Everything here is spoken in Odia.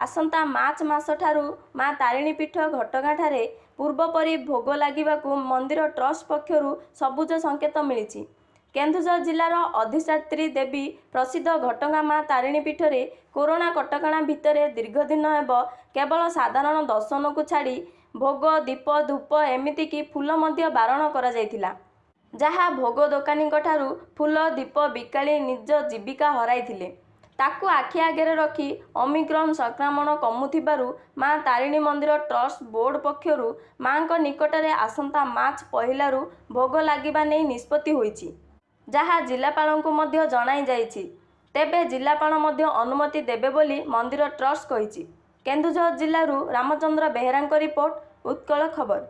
ଆସନ୍ତା ମାର୍ଚ୍ଚ ମାସଠାରୁ ମା ତାରିଣୀ ପୀଠ ଘଟଗାଁଠାରେ ପୂର୍ବପରି ଭୋଗ ଲାଗିବାକୁ ମନ୍ଦିର ଟ୍ରଷ୍ଟ ପକ୍ଷରୁ ସବୁଜ ସଙ୍କେତ ମିଳିଛି। କେନ୍ଦୁଝର ଜିଲ୍ଲାର ଅଧିଷ୍ଠାତ୍ରୀ ଦେବୀ ପ୍ରସିଦ୍ଧ ଘଟଗାଁ ମା ତାରିଣୀ ପୀଠରେ କରୋନା କଟକଣା ଭିତରେ ଦୀର୍ଘଦିନ ହେବ କେବଳ ସାଧାରଣ ଦର୍ଶନକୁ ଛାଡ଼ି ଭୋଗ ଦୀପ ଧୂପ ଏମିତିକି ଫୁଲ ମଧ୍ୟ ବାରଣ କରାଯାଇଥିଲା। ଯାହା ଭୋଗ ଦୋକାନୀଙ୍କଠାରୁ ଫୁଲ ଦୀପ ବିକାଳି ନିଜ ଜୀବିକା ହରାଇଥିଲେ। ତାକୁ ଆଖି ଆଗରେ ରଖି ଓମିକ୍ରନ୍ ସଂକ୍ରମଣ କମୁଥିବାରୁ ମା ତାରିଣୀ ମନ୍ଦିର ଟ୍ରଷ୍ଟ ବୋର୍ଡ ପକ୍ଷରୁ ମାଙ୍କ ନିକଟରେ ଆସନ୍ତା ମାର୍ଚ୍ଚ ପହିଲାରୁ ଭୋଗ ଲାଗିବା ନେଇ ନିଷ୍ପତ୍ତି ହୋଇଛି। ଯାହା ଜିଲ୍ଲାପାଳଙ୍କୁ ମଧ୍ୟ ଜଣାଯାଇଛି ତେବେ ଜିଲ୍ଲାପାଳ ମଧ୍ୟ ଅନୁମତି ଦେବେ ବୋଲି ମନ୍ଦିର ଟ୍ରଷ୍ଟ କହିଛି। କେନ୍ଦୁଝର ଜିଲ୍ଲାରୁ ରାମଚନ୍ଦ୍ର ବେହେରାଙ୍କ ରିପୋର୍ଟ ଉତ୍କଳ ଖବର।